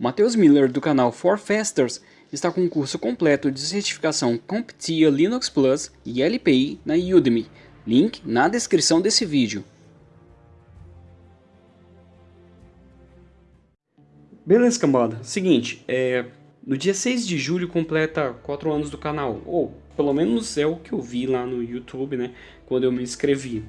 Matheus Miller do canal For Fasters está com um curso completo de certificação CompTIA Linux Plus e LPI na Udemy. Link na descrição desse vídeo. Beleza, cambada. Seguinte, é, no dia 6 de julho completa 4 anos do canal, ou pelo menos é o que eu vi lá no YouTube, né, quando eu me inscrevi.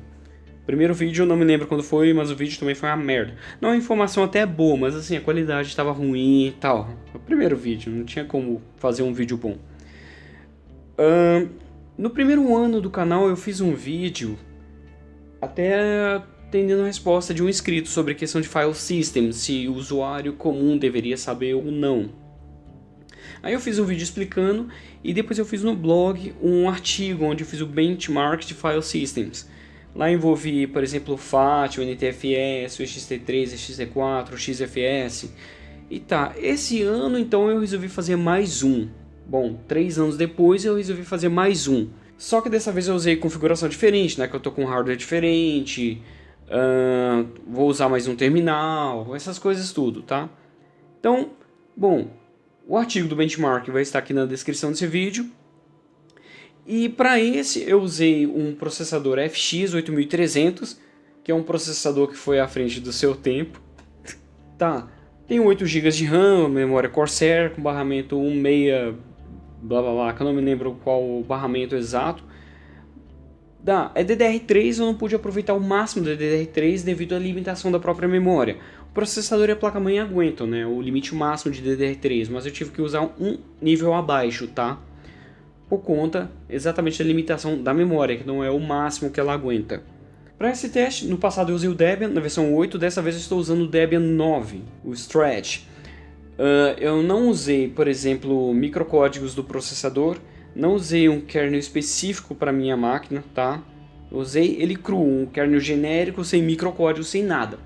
Primeiro vídeo eu não me lembro quando foi, mas o vídeo também foi uma merda. Não, a informação até é boa, mas assim, a qualidade estava ruim e tal. O primeiro vídeo, não tinha como fazer um vídeo bom. Uh, no primeiro ano do canal eu fiz um vídeo até atendendo a resposta de um inscrito sobre a questão de file system, se o usuário comum deveria saber ou não. Aí eu fiz um vídeo explicando e depois eu fiz no blog um artigo onde eu fiz o benchmark de file systems. Lá envolvi, por exemplo, o FAT, o NTFS, o XT3, o XT4, o XFS. E tá, esse ano então eu resolvi fazer mais um. Bom, três anos depois eu resolvi fazer mais um. Só que dessa vez eu usei configuração diferente, né? Que eu tô com hardware diferente, uh, vou usar mais um terminal, essas coisas tudo, tá? Então, bom, o artigo do benchmark vai estar aqui na descrição desse vídeo. E para esse eu usei um processador FX 8300, que é um processador que foi à frente do seu tempo. tá, tem 8 GB de RAM, memória Corsair com barramento 16, blá blá blá, que eu não me lembro qual o barramento exato. Dá, é DDR3, eu não pude aproveitar o máximo do DDR3 devido à limitação da própria memória. O processador e a placa-mãe aguentam, né, o limite máximo de DDR3, mas eu tive que usar um nível abaixo, tá? Por conta exatamente da limitação da memória, que não é o máximo que ela aguenta. Para esse teste, no passado eu usei o Debian na versão 8, dessa vez eu estou usando o Debian 9, o Stretch. Uh, eu não usei, por exemplo, microcódigos do processador, não usei um kernel específico para minha máquina, tá? Usei ele cru, um kernel genérico, sem microcódigo, sem nada.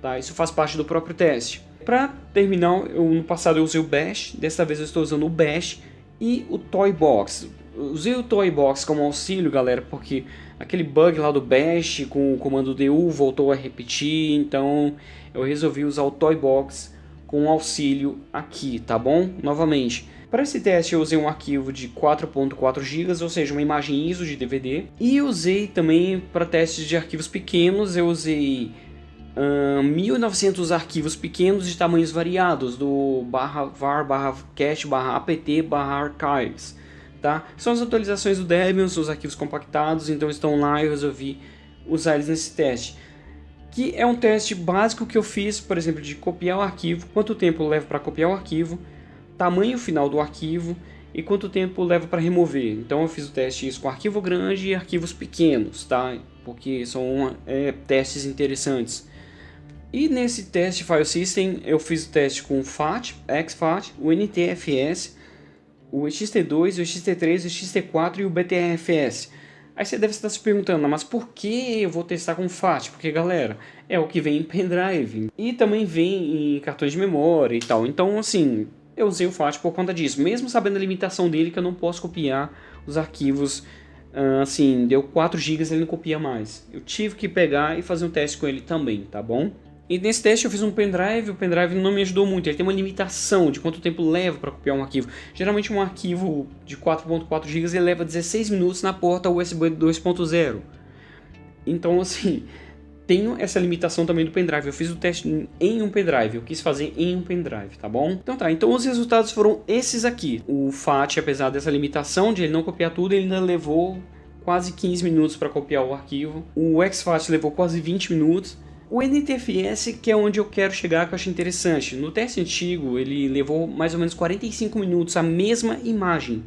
Tá? Isso faz parte do próprio teste. Para terminar, eu, no passado eu usei o Bash, dessa vez eu estou usando o Bash, e o Toy Box. Usei o Toy Box como auxílio, galera, porque aquele bug lá do Bash com o comando DU voltou a repetir, então eu resolvi usar o Toy Box com auxílio aqui, tá bom? Novamente. Para esse teste eu usei um arquivo de 4.4 GB, ou seja, uma imagem ISO de DVD. E usei também para testes de arquivos pequenos, eu usei 1.900 arquivos pequenos de tamanhos variados do barra var, barra cache, barra apt, barra archives. Tá? São as atualizações do Debian, são os arquivos compactados, então estão lá e eu resolvi usar eles nesse teste. Que é um teste básico que eu fiz, por exemplo, de copiar o arquivo, quanto tempo leva para copiar o arquivo, tamanho final do arquivo e quanto tempo leva para remover. Então eu fiz o teste isso com arquivo grande e arquivos pequenos, tá? Porque são é, testes interessantes. E nesse teste File System eu fiz o teste com o FAT, XFAT, o NTFS, o XT2, o XT3, o XT4 e o BTRFS. Aí você deve estar se perguntando, mas por que eu vou testar com FAT? Porque galera, é o que vem em pendrive e também vem em cartões de memória e tal. Então assim, eu usei o FAT por conta disso, mesmo sabendo a limitação dele que eu não posso copiar os arquivos assim, deu 4 GB ele não copia mais. Eu tive que pegar e fazer um teste com ele também, tá bom? E nesse teste eu fiz um pendrive, o pendrive não me ajudou muito, ele tem uma limitação de quanto tempo leva para copiar um arquivo. Geralmente um arquivo de 4.4 GB leva 16 minutos na porta USB 2.0. Então assim, tenho essa limitação também do pendrive. Eu fiz o teste em um pendrive, eu quis fazer em um pendrive, tá bom? Então tá, então os resultados foram esses aqui. O FAT, apesar dessa limitação de ele não copiar tudo, ele ainda levou quase 15 minutos para copiar o arquivo. O XFAT levou quase 20 minutos. O NTFS que é onde eu quero chegar que eu acho interessante. No teste antigo ele levou mais ou menos 45 minutos a mesma imagem,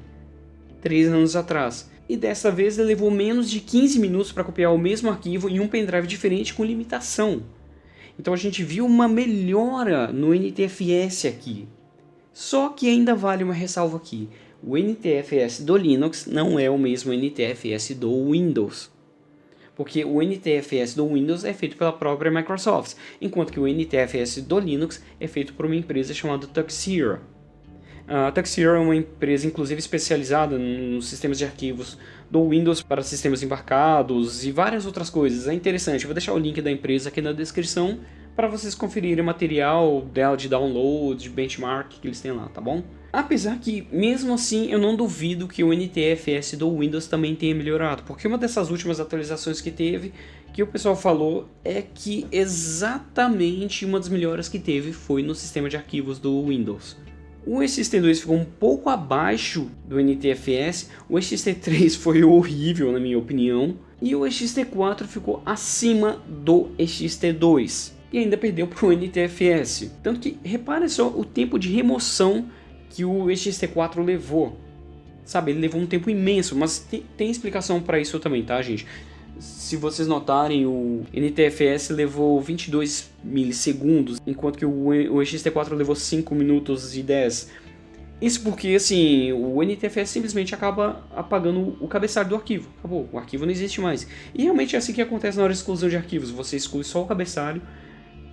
3 anos atrás. E dessa vez ele levou menos de 15 minutos para copiar o mesmo arquivo em um pendrive diferente com limitação. Então a gente viu uma melhora no NTFS aqui. Só que ainda vale uma ressalva aqui. O NTFS do Linux não é o mesmo NTFS do Windows porque o NTFS do Windows é feito pela própria Microsoft, enquanto que o NTFS do Linux é feito por uma empresa chamada Tuxedo. A Tuxedo é uma empresa inclusive especializada nos sistemas de arquivos do Windows para sistemas embarcados e várias outras coisas. É interessante, eu vou deixar o link da empresa aqui na descrição, para vocês conferirem o material dela de download, de benchmark que eles têm lá, tá bom? Apesar que, mesmo assim, eu não duvido que o NTFS do Windows também tenha melhorado, porque uma dessas últimas atualizações que teve, que o pessoal falou, é que exatamente uma das melhoras que teve foi no sistema de arquivos do Windows. O XT2 ficou um pouco abaixo do NTFS, o XT3 foi horrível na minha opinião, e o XT4 ficou acima do XT2 e ainda perdeu para o NTFS. Tanto que repare só o tempo de remoção que o XT4 levou. Sabe, ele levou um tempo imenso, mas tem, tem explicação para isso também, tá, gente? Se vocês notarem, o NTFS levou 22 milissegundos, enquanto que o, o XT4 levou 5 minutos e 10. Isso porque, assim, o NTFS simplesmente acaba apagando o cabeçalho do arquivo. Acabou, o arquivo não existe mais. E realmente é assim que acontece na hora de exclusão de arquivos. Você exclui só o cabeçalho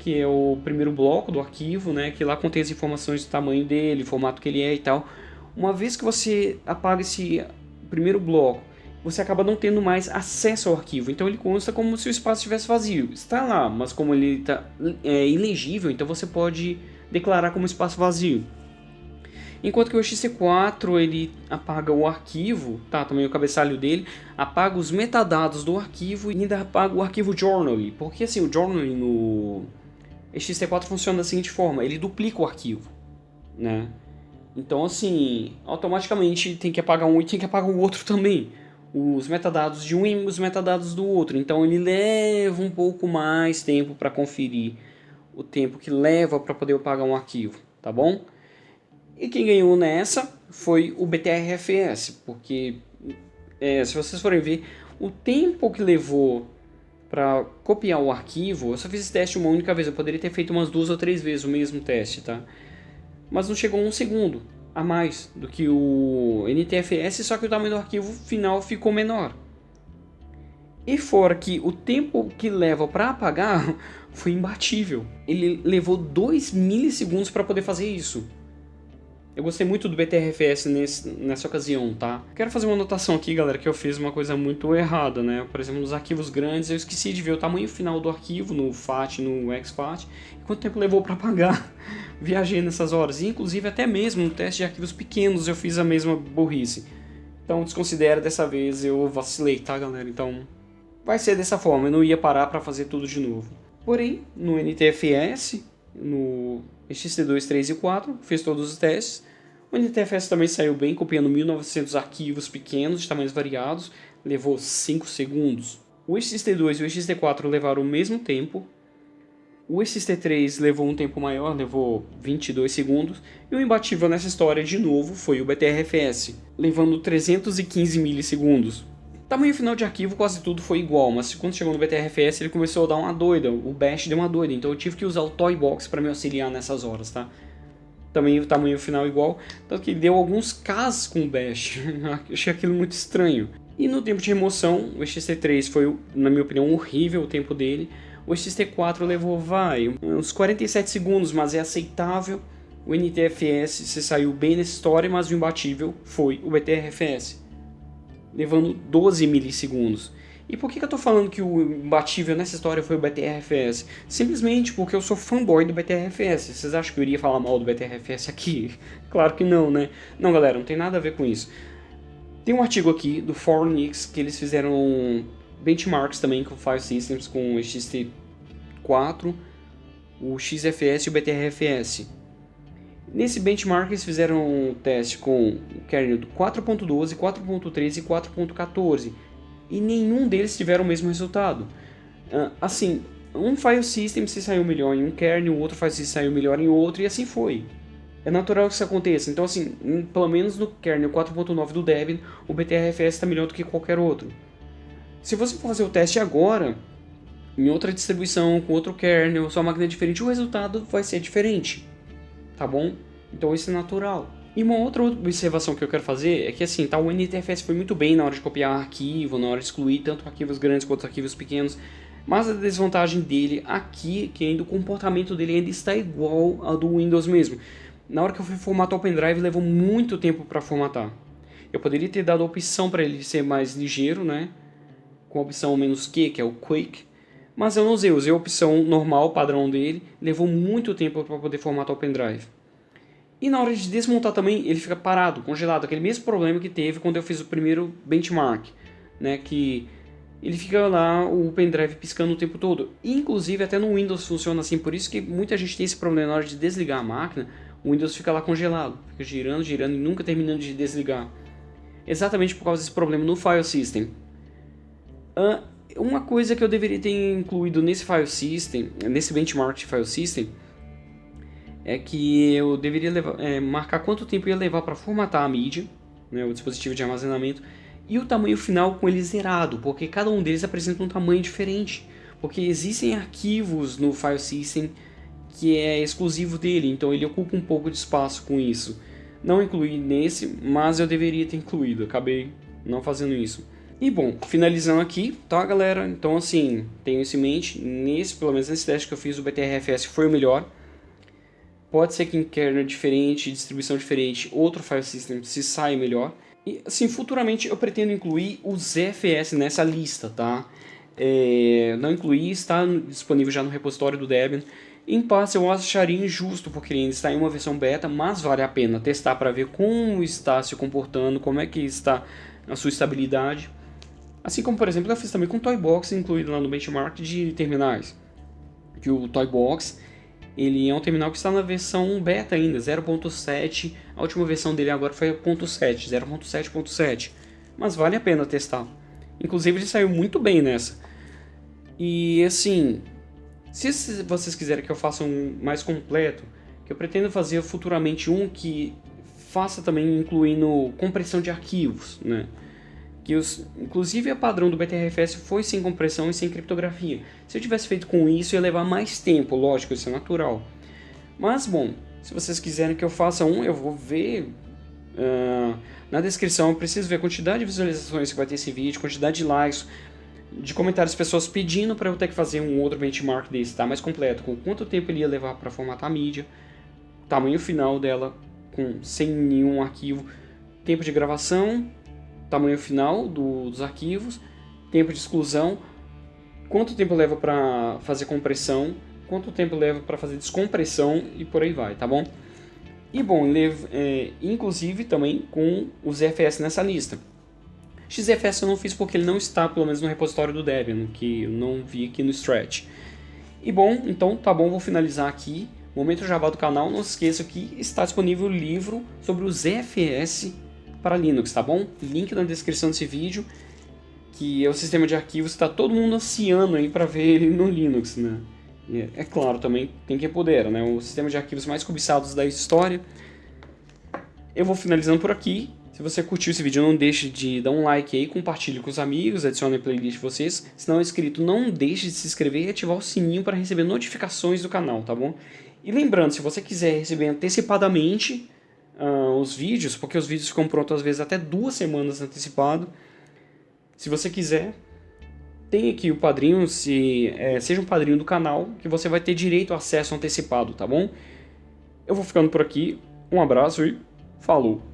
que é o primeiro bloco do arquivo, né, que lá contém as informações do tamanho dele, formato que ele é e tal. Uma vez que você apaga esse primeiro bloco, você acaba não tendo mais acesso ao arquivo, então ele consta como se o espaço estivesse vazio. Está lá, mas como ele está é, ilegível, então você pode declarar como espaço vazio. Enquanto que o XC4 ele apaga o arquivo, tá, também o cabeçalho dele, apaga os metadados do arquivo e ainda apaga o arquivo journaly, porque assim, o journaly no este C4 funciona da seguinte forma, ele duplica o arquivo, né? Então, assim, automaticamente tem que apagar um e tem que apagar o outro também. Os metadados de um e os metadados do outro. Então, ele leva um pouco mais tempo para conferir o tempo que leva para poder apagar um arquivo, tá bom? E quem ganhou nessa foi o BTRFS, porque é, se vocês forem ver, o tempo que levou para copiar o arquivo, eu só fiz esse teste uma única vez, eu poderia ter feito umas duas ou três vezes o mesmo teste, tá? Mas não chegou um segundo a mais do que o NTFS, só que o tamanho do arquivo final ficou menor. E fora que o tempo que leva para apagar foi imbatível. Ele levou 2 milissegundos para poder fazer isso. Eu gostei muito do BTRFS nesse, nessa ocasião, tá? Quero fazer uma anotação aqui, galera, que eu fiz uma coisa muito errada, né? Por exemplo, nos arquivos grandes, eu esqueci de ver o tamanho final do arquivo no FAT, no exFAT, e quanto tempo levou para apagar. Viajei nessas horas, e inclusive até mesmo no teste de arquivos pequenos eu fiz a mesma burrice. Então desconsidera dessa vez, eu vacilei, tá, galera? Então vai ser dessa forma, eu não ia parar para fazer tudo de novo. Porém, no NTFS, no XT2, 3 e 4, fez todos os testes. O NTFS também saiu bem, copiando 1900 arquivos pequenos de tamanhos variados, levou 5 segundos. O XT2 e o XT4 levaram o mesmo tempo. O XT3 levou um tempo maior, levou 22 segundos. E o imbatível nessa história, de novo, foi o BTRFS, levando 315 milissegundos. Tamanho final de arquivo quase tudo foi igual, mas quando chegou no BTRFS ele começou a dar uma doida, o Bash deu uma doida, então eu tive que usar o Toybox para me auxiliar nessas horas, tá? Também o tamanho final igual, tanto que deu alguns casos com o Bash, achei aquilo muito estranho. E no tempo de remoção, o XT3 foi, na minha opinião, horrível o tempo dele, o XT4 levou, vai, uns 47 segundos, mas é aceitável. O NTFS se saiu bem nessa história, mas o imbatível foi o BTRFS levando 12 milissegundos. E por que, que eu estou falando que o imbatível nessa história foi o BTRFS? Simplesmente porque eu sou fanboy do BTRFS. Vocês acham que eu iria falar mal do BTRFS aqui? Claro que não, né? Não, galera, não tem nada a ver com isso. Tem um artigo aqui do Fornix que eles fizeram benchmarks também com File Systems com o XT4, o XFS e o BTRFS. Nesse benchmark eles fizeram um teste com o kernel do 4.12, 4.13 e 4.14 e nenhum deles tiveram o mesmo resultado. Uh, assim, um file system se saiu melhor em um kernel, o outro file system saiu melhor em outro e assim foi. É natural que isso aconteça, então assim, pelo menos no kernel 4.9 do Debian, o BTRFS está melhor do que qualquer outro. Se você for fazer o teste agora, em outra distribuição, com outro kernel, sua máquina é diferente, o resultado vai ser diferente tá bom? Então isso é natural. E uma outra observação que eu quero fazer é que assim, tá, o NTFS foi muito bem na hora de copiar arquivo, na hora de excluir tanto arquivos grandes quanto arquivos pequenos, mas a desvantagem dele aqui, que ainda o comportamento dele ainda está igual ao do Windows mesmo. Na hora que eu fui formatar o pendrive, levou muito tempo para formatar. Eu poderia ter dado a opção para ele ser mais ligeiro, né? Com a opção "-q", que é o Quick, Mas eu não usei, usei a opção normal, padrão dele, levou muito tempo para poder formatar o pendrive. E na hora de desmontar também, ele fica parado, congelado, aquele mesmo problema que teve quando eu fiz o primeiro benchmark, né, que ele fica lá, o pendrive piscando o tempo todo. Inclusive até no Windows funciona assim, por isso que muita gente tem esse problema na hora de desligar a máquina, o Windows fica lá congelado, fica girando, girando e nunca terminando de desligar. Exatamente por causa desse problema no file system. Uh, uma coisa que eu deveria ter incluído nesse file system, nesse benchmark de file system, é que eu deveria levar, é, marcar quanto tempo ia levar para formatar a mídia, né, o dispositivo de armazenamento, e o tamanho final com ele zerado, porque cada um deles apresenta um tamanho diferente. Porque existem arquivos no file system que é exclusivo dele, então ele ocupa um pouco de espaço com isso. Não incluí nesse, mas eu deveria ter incluído, acabei não fazendo isso. E bom, finalizando aqui, tá galera? Então assim, tenho isso em mente, nesse, pelo menos nesse teste que eu fiz, o BTRFS foi o melhor. Pode ser que em kernel diferente, distribuição diferente, outro file system se sai melhor. E assim, futuramente eu pretendo incluir o ZFS nessa lista, tá? É, não incluí, está disponível já no repositório do Debian. Em parte eu acharia injusto, porque ele está em uma versão beta, mas vale a pena testar para ver como está se comportando, como é que está a sua estabilidade. Assim como, por exemplo, eu fiz também com o Toybox incluído lá no benchmark de terminais. Que o Toybox ele é um terminal que está na versão beta ainda, 0.7. A última versão dele agora foi a 0.7, 0.7.7. Mas vale a pena testar. Inclusive ele saiu muito bem nessa. E assim, se vocês quiserem que eu faça um mais completo, que eu pretendo fazer futuramente um que faça também incluindo compressão de arquivos, né? Que os, inclusive a padrão do BTRFS foi sem compressão e sem criptografia. Se eu tivesse feito com isso ia levar mais tempo, lógico, isso é natural. Mas bom, se vocês quiserem que eu faça um, eu vou ver uh, na descrição, eu preciso ver a quantidade de visualizações que vai ter esse vídeo, quantidade de likes, de comentários pessoas pedindo para eu ter que fazer um outro benchmark desse, tá? Mais completo, com quanto tempo ele ia levar para formatar a mídia, tamanho final dela, com sem nenhum arquivo, tempo de gravação, tamanho final do, dos arquivos, tempo de exclusão, quanto tempo leva para fazer compressão, quanto tempo leva para fazer descompressão e por aí vai, tá bom? E bom, é, inclusive também com os ZFS nessa lista. XFS eu não fiz porque ele não está, pelo menos no repositório do Debian, que eu não vi aqui no Stretch. E bom, então tá bom, vou finalizar aqui. Momento Java do canal, não se esqueça que está disponível o livro sobre o ZFS para Linux, tá bom? Link na descrição desse vídeo, que é o sistema de arquivos que está todo mundo ansiando aí para ver ele no Linux, né? E é claro, também tem quem puder, né? O sistema de arquivos mais cobiçados da história. Eu vou finalizando por aqui. Se você curtiu esse vídeo, não deixe de dar um like aí, compartilhe com os amigos, adicione a playlist de vocês. Se não é inscrito, não deixe de se inscrever e ativar o sininho para receber notificações do canal, tá bom? E lembrando, se você quiser receber antecipadamente uh, os vídeos, porque os vídeos ficam prontos às vezes até duas semanas antecipado, se você quiser, tem aqui o padrinho, se é, seja um padrinho do canal, que você vai ter direito a acesso antecipado, tá bom? Eu vou ficando por aqui, um abraço e falou!